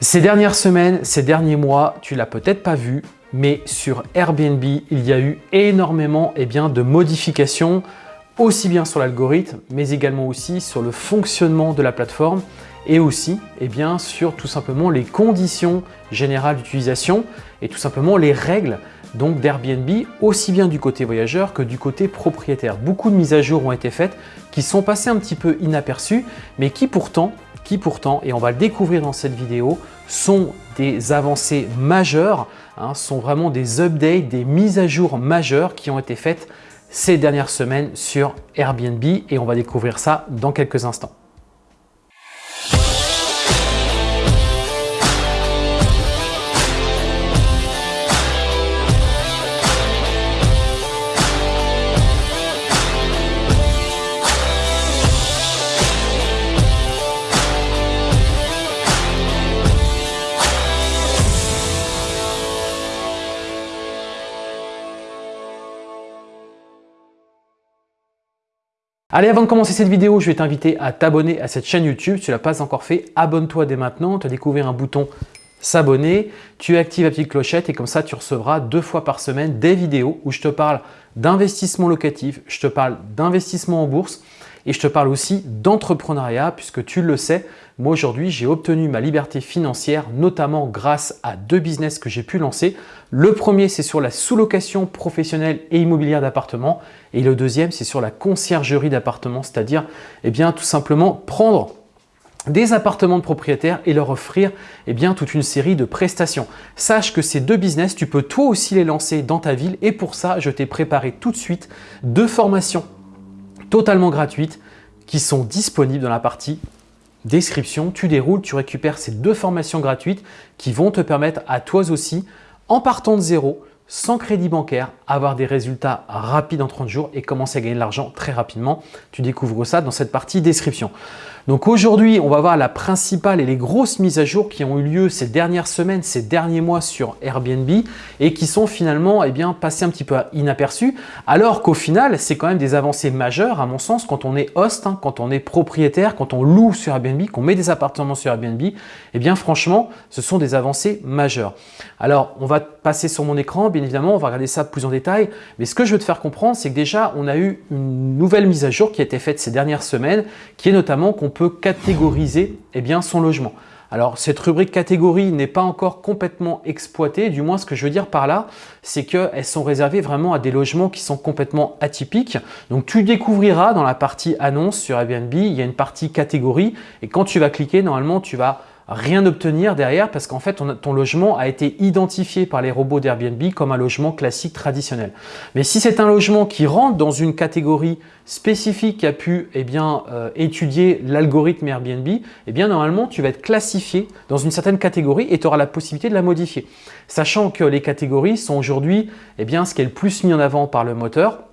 Ces dernières semaines, ces derniers mois, tu l'as peut-être pas vu, mais sur Airbnb, il y a eu énormément eh bien, de modifications, aussi bien sur l'algorithme, mais également aussi sur le fonctionnement de la plateforme et aussi eh bien, sur tout simplement les conditions générales d'utilisation et tout simplement les règles d'Airbnb, aussi bien du côté voyageur que du côté propriétaire. Beaucoup de mises à jour ont été faites qui sont passées un petit peu inaperçues, mais qui pourtant qui pourtant, et on va le découvrir dans cette vidéo, sont des avancées majeures, hein, sont vraiment des updates, des mises à jour majeures qui ont été faites ces dernières semaines sur Airbnb et on va découvrir ça dans quelques instants. Allez, avant de commencer cette vidéo, je vais t'inviter à t'abonner à cette chaîne YouTube. Si tu ne l'as pas encore fait, abonne-toi dès maintenant. Tu as découvert un bouton s'abonner, tu actives la petite clochette et comme ça, tu recevras deux fois par semaine des vidéos où je te parle d'investissement locatif, je te parle d'investissement en bourse et je te parle aussi d'entrepreneuriat puisque tu le sais, moi aujourd'hui j'ai obtenu ma liberté financière notamment grâce à deux business que j'ai pu lancer. Le premier c'est sur la sous-location professionnelle et immobilière d'appartements et le deuxième c'est sur la conciergerie d'appartements, c'est-à-dire eh bien tout simplement prendre des appartements de propriétaires et leur offrir eh bien, toute une série de prestations. Sache que ces deux business, tu peux toi aussi les lancer dans ta ville et pour ça, je t'ai préparé tout de suite deux formations totalement gratuites qui sont disponibles dans la partie description. Tu déroules, tu récupères ces deux formations gratuites qui vont te permettre à toi aussi, en partant de zéro, sans crédit bancaire, avoir des résultats rapides en 30 jours et commencer à gagner de l'argent très rapidement. Tu découvres ça dans cette partie description. Donc aujourd'hui, on va voir la principale et les grosses mises à jour qui ont eu lieu ces dernières semaines, ces derniers mois sur Airbnb et qui sont finalement eh bien, passées un petit peu inaperçues alors qu'au final, c'est quand même des avancées majeures à mon sens quand on est host, hein, quand on est propriétaire, quand on loue sur Airbnb, qu'on met des appartements sur Airbnb, eh bien franchement, ce sont des avancées majeures. Alors, on va passer sur mon écran, bien évidemment, on va regarder ça plus en détail, mais ce que je veux te faire comprendre, c'est que déjà, on a eu une nouvelle mise à jour qui a été faite ces dernières semaines, qui est notamment qu'on catégoriser eh bien, son logement. Alors, cette rubrique catégorie n'est pas encore complètement exploitée. Du moins, ce que je veux dire par là, c'est qu'elles sont réservées vraiment à des logements qui sont complètement atypiques. Donc, tu découvriras dans la partie annonce sur Airbnb, il y a une partie catégorie. Et quand tu vas cliquer, normalement, tu vas rien obtenir derrière parce qu'en fait, ton, logement a été identifié par les robots d'Airbnb comme un logement classique traditionnel. Mais si c'est un logement qui rentre dans une catégorie spécifique qui a pu eh bien, euh, étudier l'algorithme Airbnb, eh bien, normalement, tu vas être classifié dans une certaine catégorie et tu auras la possibilité de la modifier. Sachant que les catégories sont aujourd'hui eh ce qui est le plus mis en avant par le moteur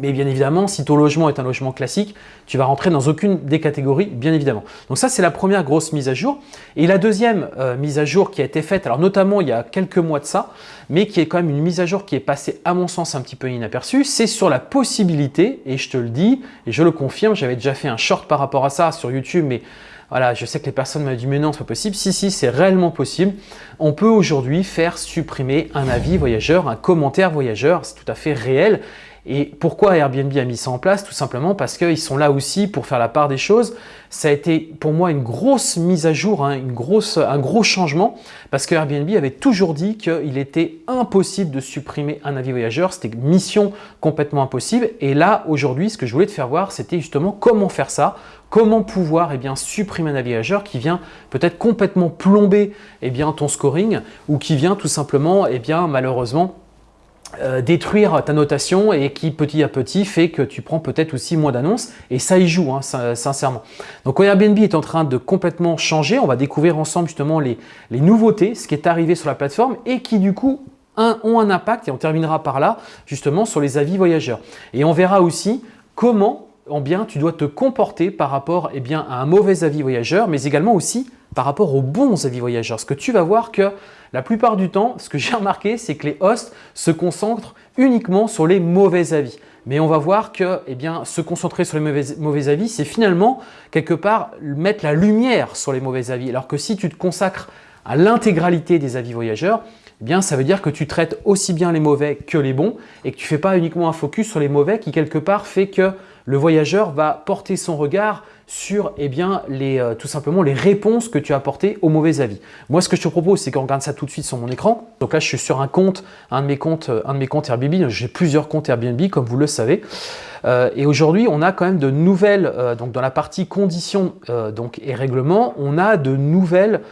mais bien évidemment, si ton logement est un logement classique, tu vas rentrer dans aucune des catégories, bien évidemment. Donc ça, c'est la première grosse mise à jour. Et la deuxième euh, mise à jour qui a été faite, alors notamment il y a quelques mois de ça, mais qui est quand même une mise à jour qui est passée à mon sens un petit peu inaperçue, c'est sur la possibilité, et je te le dis, et je le confirme, j'avais déjà fait un short par rapport à ça sur YouTube, mais voilà, je sais que les personnes m'ont dit mais non, c'est pas possible. Si, si, c'est réellement possible. On peut aujourd'hui faire supprimer un avis voyageur, un commentaire voyageur, c'est tout à fait réel. Et pourquoi Airbnb a mis ça en place? Tout simplement parce qu'ils sont là aussi pour faire la part des choses. Ça a été pour moi une grosse mise à jour, hein, un gros changement parce que Airbnb avait toujours dit qu'il était impossible de supprimer un avis voyageur. C'était une mission complètement impossible. Et là, aujourd'hui, ce que je voulais te faire voir, c'était justement comment faire ça, comment pouvoir eh bien, supprimer un avis voyageur qui vient peut-être complètement plomber eh bien, ton scoring ou qui vient tout simplement, eh bien, malheureusement, euh, détruire ta notation et qui petit à petit fait que tu prends peut-être aussi moins d'annonces et ça y joue hein, sincèrement. Donc Airbnb est en train de complètement changer, on va découvrir ensemble justement les, nouveautés, ce qui est arrivé sur la plateforme et qui du coup ont un impact et on terminera par là justement sur les avis voyageurs. Et on verra aussi comment en bien tu dois te comporter par rapport eh bien, à un mauvais avis voyageur mais également aussi par rapport aux bons avis voyageurs. Parce que tu vas voir que la plupart du temps, ce que j'ai remarqué, c'est que les hosts se concentrent uniquement sur les mauvais avis. Mais on va voir que eh se concentrer sur les mauvais, avis, c'est finalement quelque part mettre la lumière sur les mauvais avis. Alors que si tu te consacres à l'intégralité des avis voyageurs, eh ça veut dire que tu traites aussi bien les mauvais que les bons et que tu ne fais pas uniquement un focus sur les mauvais qui, quelque part, fait que le voyageur va porter son regard sur eh bien, les, euh, tout simplement les réponses que tu as apportées aux mauvais avis. Moi, ce que je te propose, c'est qu'on regarde ça tout de suite sur mon écran. Donc là, je suis sur un compte, un de mes comptes, euh, un de mes comptes Airbnb. J'ai plusieurs comptes Airbnb, comme vous le savez. Euh, et aujourd'hui, on a quand même de nouvelles, donc dans la partie conditions et règlements, on a de nouvelles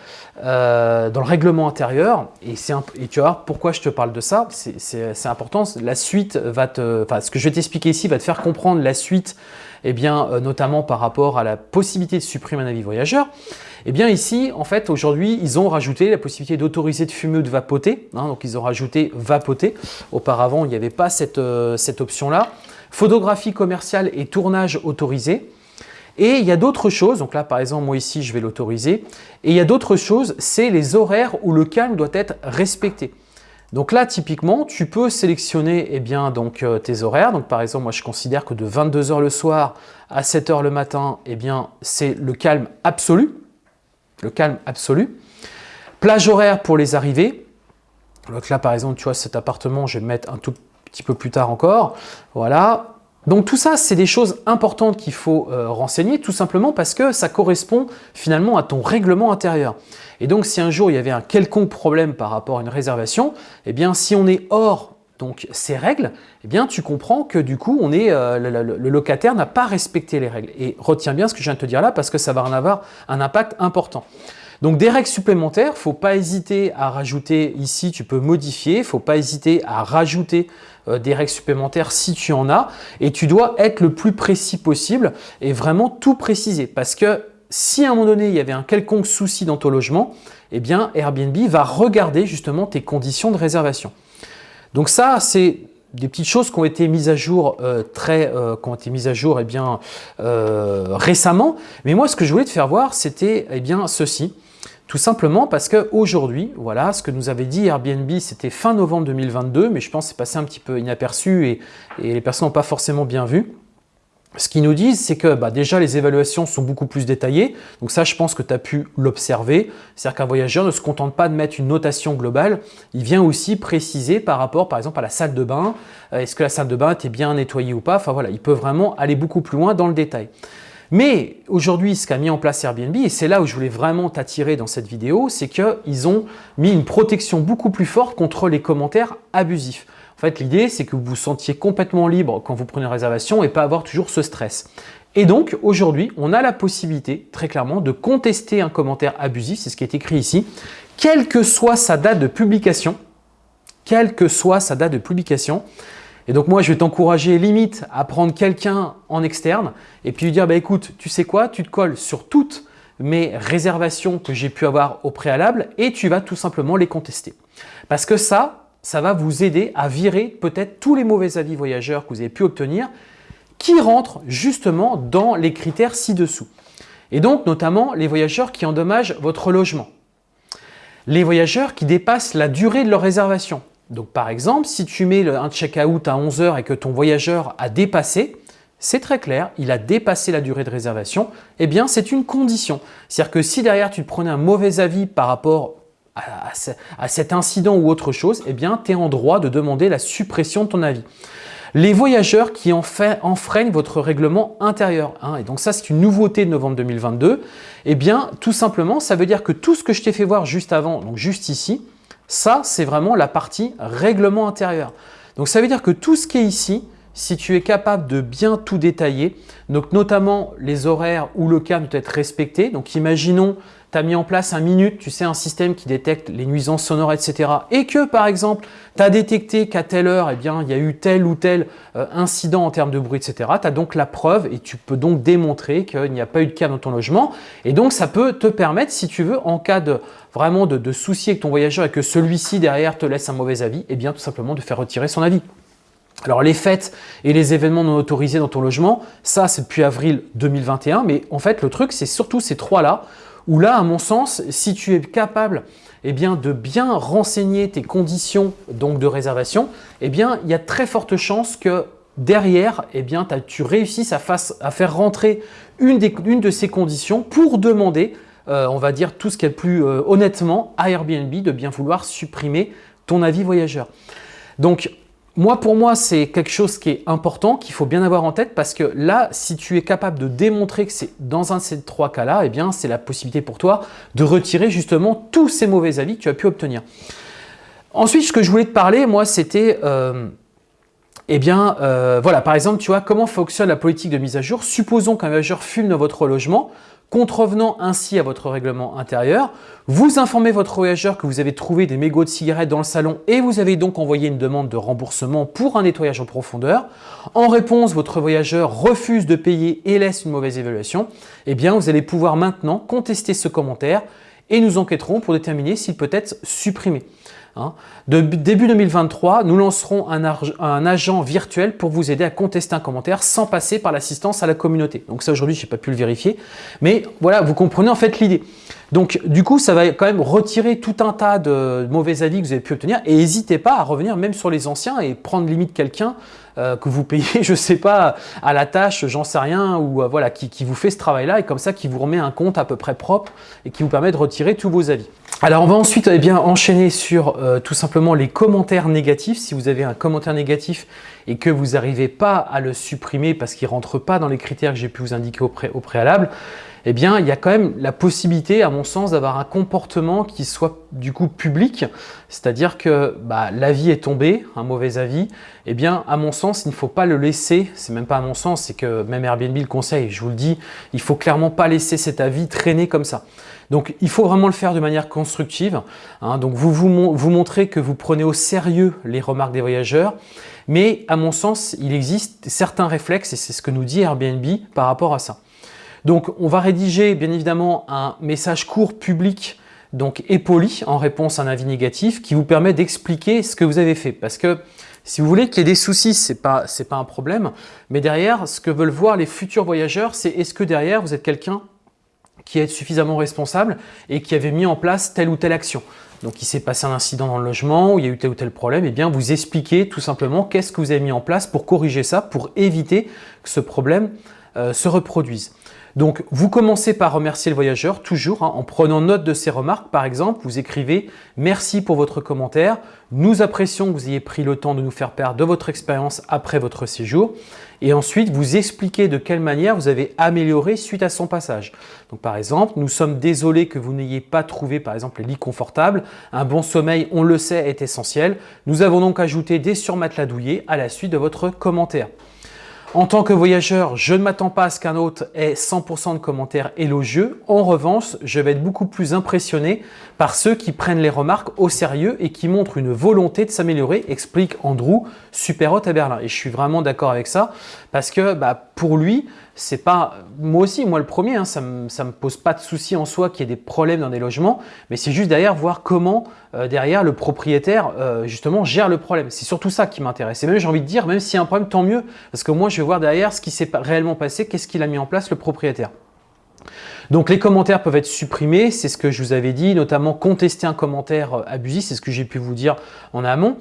dans le règlement intérieur. Et, et tu vas voir pourquoi je te parle de ça. C'est important. La suite va te, enfin, ce que je vais t'expliquer ici va te faire comprendre la suite eh bien, euh, notamment par rapport à la possibilité de supprimer un avis voyageur, eh bien ici, en fait, aujourd'hui, ils ont rajouté la possibilité d'autoriser de fumer ou de vapoter. Hein, donc, ils ont rajouté vapoter. Auparavant, il n'y avait pas cette, euh, cette option-là. Photographie commerciale et tournage autorisé. Et il y a d'autres choses, donc là par exemple moi ici je vais l'autoriser, et il y a d'autres choses, c'est les horaires où le calme doit être respecté. Donc là, typiquement, tu peux sélectionner eh bien, donc, euh, tes horaires. Donc, par exemple, moi, je considère que de 22h le soir à 7h le matin, eh c'est le calme absolu. Le calme absolu. Plage horaire pour les arrivées. Donc là, par exemple, tu vois, cet appartement, je vais le mettre un tout petit peu plus tard encore. Voilà. Donc tout ça, c'est des choses importantes qu'il faut euh, renseigner, tout simplement parce que ça correspond finalement à ton règlement intérieur. Et donc si un jour il y avait un quelconque problème par rapport à une réservation, eh bien si on est hors donc ces règles, eh bien tu comprends que du coup on est, euh, le, locataire n'a pas respecté les règles. Et retiens bien ce que je viens de te dire là parce que ça va en avoir un impact important. Donc des règles supplémentaires, il faut pas hésiter à rajouter ici, tu peux modifier, il faut pas hésiter à rajouter euh, des règles supplémentaires si tu en as et tu dois être le plus précis possible et vraiment tout préciser parce que si à un moment donné il y avait un quelconque souci dans ton logement, eh bien Airbnb va regarder justement tes conditions de réservation. Donc ça, c'est des petites choses qui ont été mises à jour euh, très, euh, qui ont été mises à jour eh bien, récemment. Mais moi, ce que je voulais te faire voir, c'était eh bien ceci. Tout simplement parce qu'aujourd'hui, voilà, ce que nous avait dit Airbnb, c'était fin novembre 2022, mais je pense que c'est passé un petit peu inaperçu et, les personnes n'ont pas forcément bien vu. Ce qu'ils nous disent, c'est que bah, déjà les évaluations sont beaucoup plus détaillées. Donc ça, je pense que tu as pu l'observer. C'est-à-dire qu'un voyageur ne se contente pas de mettre une notation globale. Il vient aussi préciser par rapport, par exemple, à la salle de bain. Euh, est-ce que la salle de bain était bien nettoyée ou pas? Enfin voilà, il peut vraiment aller beaucoup plus loin dans le détail. Mais aujourd'hui, ce qu'a mis en place Airbnb, et c'est là où je voulais vraiment t'attirer dans cette vidéo, c'est qu'ils ont mis une protection beaucoup plus forte contre les commentaires abusifs. En fait, l'idée, c'est que vous vous sentiez complètement libre quand vous prenez une réservation et pas avoir toujours ce stress. Et donc, aujourd'hui, on a la possibilité, très clairement, de contester un commentaire abusif, c'est ce qui est écrit ici, quelle que soit sa date de publication, quelle que soit sa date de publication, et donc moi, je vais t'encourager limite à prendre quelqu'un en externe et puis lui dire, bah, écoute, tu sais quoi, tu te colles sur toutes mes réservations que j'ai pu avoir au préalable et tu vas tout simplement les contester. Parce que ça, ça va vous aider à virer peut-être tous les mauvais avis voyageurs que vous avez pu obtenir qui rentrent justement dans les critères ci-dessous. Et donc notamment les voyageurs qui endommagent votre logement. Les voyageurs qui dépassent la durée de leur réservation. Donc par exemple, si tu mets un check-out à 11h et que ton voyageur a dépassé, c'est très clair, il a dépassé la durée de réservation, eh bien c'est une condition. C'est-à-dire que si derrière tu prenais un mauvais avis par rapport à, cet incident ou autre chose, eh bien tu es en droit de demander la suppression de ton avis. Les voyageurs qui enfreignent votre règlement intérieur, hein, et donc ça c'est une nouveauté de novembre 2022, eh bien tout simplement ça veut dire que tout ce que je t'ai fait voir juste avant, donc juste ici, ça, c'est vraiment la partie règlement intérieur. Donc ça veut dire que tout ce qui est ici, si tu es capable de bien tout détailler, notamment les horaires où le cas doit être respecté. Donc imaginons tu as mis en place un minute, tu sais, un système qui détecte les nuisances sonores, etc. Et que, par exemple, tu as détecté qu'à telle heure, eh il y a eu tel ou tel euh, incident en termes de bruit, etc. Tu as donc la preuve et tu peux donc démontrer qu'il n'y a pas eu de cas dans ton logement. Et donc, ça peut te permettre, si tu veux, en cas de vraiment de, de souci avec ton voyageur et que celui-ci derrière te laisse un mauvais avis, eh bien, tout simplement de faire retirer son avis. Alors les fêtes et les événements non autorisés dans ton logement, ça c'est depuis avril 2021, mais en fait le truc c'est surtout ces trois-là où là, à mon sens, si tu es capable eh bien, de bien renseigner tes conditions donc, de réservation, eh bien, il y a très forte chance que derrière, eh bien, tu réussisses à, faire rentrer une, de ces conditions pour demander euh, on va dire tout ce qui est le plus euh, honnêtement à Airbnb de bien vouloir supprimer ton avis voyageur. Donc, moi, pour moi, c'est quelque chose qui est important, qu'il faut bien avoir en tête parce que là, si tu es capable de démontrer que c'est dans un de ces trois cas-là, eh bien, c'est la possibilité pour toi de retirer justement tous ces mauvais avis que tu as pu obtenir. Ensuite, ce que je voulais te parler, moi, c'était, euh, eh bien, euh, voilà, par exemple, tu vois, comment fonctionne la politique de mise à jour. Supposons qu'un voyageur fume dans votre logement contrevenant ainsi à votre règlement intérieur. Vous informez votre voyageur que vous avez trouvé des mégots de cigarettes dans le salon et vous avez donc envoyé une demande de remboursement pour un nettoyage en profondeur. En réponse, votre voyageur refuse de payer et laisse une mauvaise évaluation. Eh bien, vous allez pouvoir maintenant contester ce commentaire et nous enquêterons pour déterminer s'il peut être supprimé. Hein. De début 2023, nous lancerons un, agent virtuel pour vous aider à contester un commentaire sans passer par l'assistance à la communauté. Donc ça aujourd'hui, je n'ai pas pu le vérifier, mais voilà, vous comprenez en fait l'idée. Donc du coup, ça va quand même retirer tout un tas de mauvais avis que vous avez pu obtenir et n'hésitez pas à revenir même sur les anciens et prendre limite quelqu'un euh, que vous payez, je ne sais pas, à la tâche, j'en sais rien, ou euh, voilà, qui, qui, vous fait ce travail-là et comme ça qui vous remet un compte à peu près propre et qui vous permet de retirer tous vos avis. Alors on va ensuite eh bien, enchaîner sur euh, tout simplement les commentaires négatifs. Si vous avez un commentaire négatif et que vous n'arrivez pas à le supprimer parce qu'il ne rentre pas dans les critères que j'ai pu vous indiquer au, au préalable, eh bien, il y a quand même la possibilité, à mon sens, d'avoir un comportement qui soit du coup public, c'est-à-dire que bah, l'avis est tombé, un mauvais avis, eh bien, à mon sens, il ne faut pas le laisser, c'est même pas à mon sens, c'est que même Airbnb le conseille, je vous le dis, il faut clairement pas laisser cet avis traîner comme ça. Donc, il faut vraiment le faire de manière constructive. Hein. donc, vous, vous vous montrez que vous prenez au sérieux les remarques des voyageurs, mais à mon sens, il existe certains réflexes, et c'est ce que nous dit Airbnb par rapport à ça. Donc, on va rédiger bien évidemment un message court public donc et poli en réponse à un avis négatif qui vous permet d'expliquer ce que vous avez fait. Parce que si vous voulez qu'il y ait des soucis, ce n'est pas, pas un problème. Mais derrière, ce que veulent voir les futurs voyageurs, c'est est-ce que derrière, vous êtes quelqu'un qui est suffisamment responsable et qui avait mis en place telle ou telle action? Donc, il s'est passé un incident dans le logement, où il y a eu tel ou tel problème, et eh bien vous expliquez tout simplement qu'est-ce que vous avez mis en place pour corriger ça, pour éviter que ce problème euh, se reproduise. Donc, vous commencez par remercier le voyageur, toujours, hein, en prenant note de ses remarques. Par exemple, vous écrivez « Merci pour votre commentaire. Nous apprécions que vous ayez pris le temps de nous faire part de votre expérience après votre séjour. » Et ensuite, vous expliquez de quelle manière vous avez amélioré suite à son passage. Donc, par exemple, nous sommes désolés que vous n'ayez pas trouvé, par exemple, les lits confortables. Un bon sommeil, on le sait, est essentiel. Nous avons donc ajouté des surmatelas douillés à la suite de votre commentaire. En tant que voyageur, je ne m'attends pas à ce qu'un autre ait 100% de commentaires élogieux. En revanche, je vais être beaucoup plus impressionné par ceux qui prennent les remarques au sérieux et qui montrent une volonté de s'améliorer, explique Andrew, super hôte à Berlin. Et je suis vraiment d'accord avec ça parce que bah, pour lui, c'est pas moi aussi, moi le premier, hein, ça ne me, pose pas de souci en soi qu'il y ait des problèmes dans des logements, mais c'est juste derrière voir comment euh, derrière le propriétaire euh, justement gère le problème. C'est surtout ça qui m'intéresse. Et même j'ai envie de dire, même s'il y a un problème, tant mieux, parce que moi je voir derrière ce qui s'est réellement passé, qu'est-ce qu'il a mis en place le propriétaire. Donc les commentaires peuvent être supprimés, c'est ce que je vous avais dit, notamment contester un commentaire euh, abusif, c'est ce que j'ai pu vous dire en amont.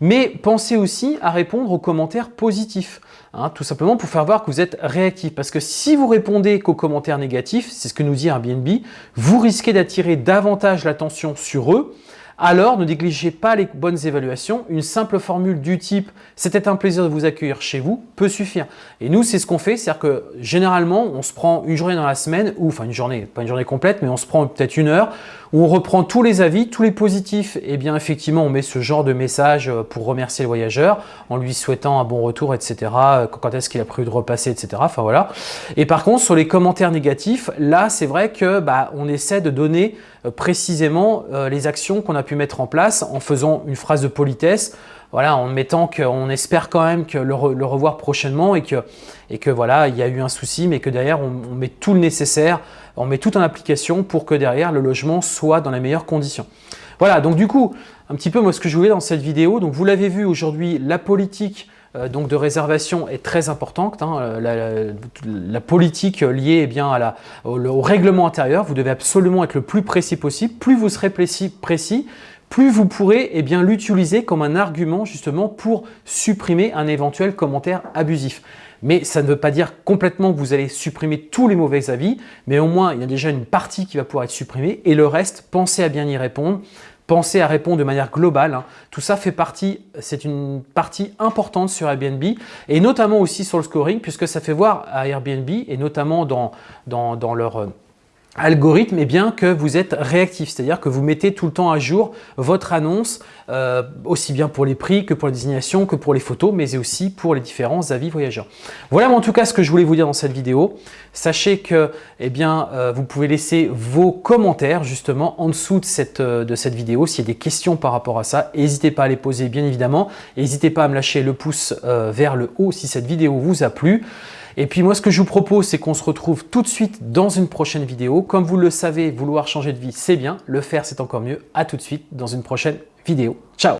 Mais pensez aussi à répondre aux commentaires positifs. Hein, tout simplement pour faire voir que vous êtes réactif. Parce que si vous répondez qu'aux commentaires négatifs, c'est ce que nous dit Airbnb, vous risquez d'attirer davantage l'attention sur eux alors ne négligez pas les bonnes évaluations. Une simple formule du type « c'était un plaisir de vous accueillir chez vous » peut suffire. Et nous, c'est ce qu'on fait, c'est-à-dire que généralement, on se prend une journée dans la semaine, ou enfin une journée, pas une journée complète, mais on se prend peut-être une heure, où on reprend tous les avis, tous les positifs, et bien effectivement, on met ce genre de message euh, pour remercier le voyageur, en lui souhaitant un bon retour, etc., euh, quand est-ce qu'il a prévu de repasser, etc., enfin voilà. Et par contre, sur les commentaires négatifs, là, c'est vrai que bah, on essaie de donner euh, précisément les actions qu'on a pu mettre en place en faisant une phrase de politesse, voilà, en mettant qu'on espère quand même le, revoir prochainement et que, et que voilà, il y a eu un souci, mais que derrière on, met tout le nécessaire, on met tout en application pour que derrière le logement soit dans les meilleures conditions. Voilà, donc du coup, un petit peu moi ce que je voulais dans cette vidéo, donc vous l'avez vu aujourd'hui, la politique euh, donc de réservation est très importante. Hein. la, politique liée eh bien, à la, au, règlement intérieur, vous devez absolument être le plus précis possible. Plus vous serez précis plus vous pourrez eh bien l'utiliser comme un argument justement pour supprimer un éventuel commentaire abusif. Mais ça ne veut pas dire complètement que vous allez supprimer tous les mauvais avis, mais au moins il y a déjà une partie qui va pouvoir être supprimée et le reste, pensez à bien y répondre. Pensez à répondre de manière globale. Hein. Tout ça fait partie, c'est une partie importante sur Airbnb et notamment aussi sur le scoring puisque ça fait voir à Airbnb et notamment dans, dans, dans leur algorithme, est bien que vous êtes réactif, c'est-à-dire que vous mettez tout le temps à jour votre annonce, euh, aussi bien pour les prix que pour les désignations, que pour les photos, mais aussi pour les différents avis voyageurs. Voilà en tout cas ce que je voulais vous dire dans cette vidéo. Sachez que eh bien, euh, vous pouvez laisser vos commentaires justement en dessous de cette, euh, de cette vidéo. S'il y a des questions par rapport à ça, n'hésitez pas à les poser bien évidemment. N'hésitez pas à me lâcher le pouce vers le haut si cette vidéo vous a plu. Et puis moi, ce que je vous propose, c'est qu'on se retrouve tout de suite dans une prochaine vidéo. Comme vous le savez, vouloir changer de vie, c'est bien. Le faire, c'est encore mieux. À tout de suite dans une prochaine vidéo. Ciao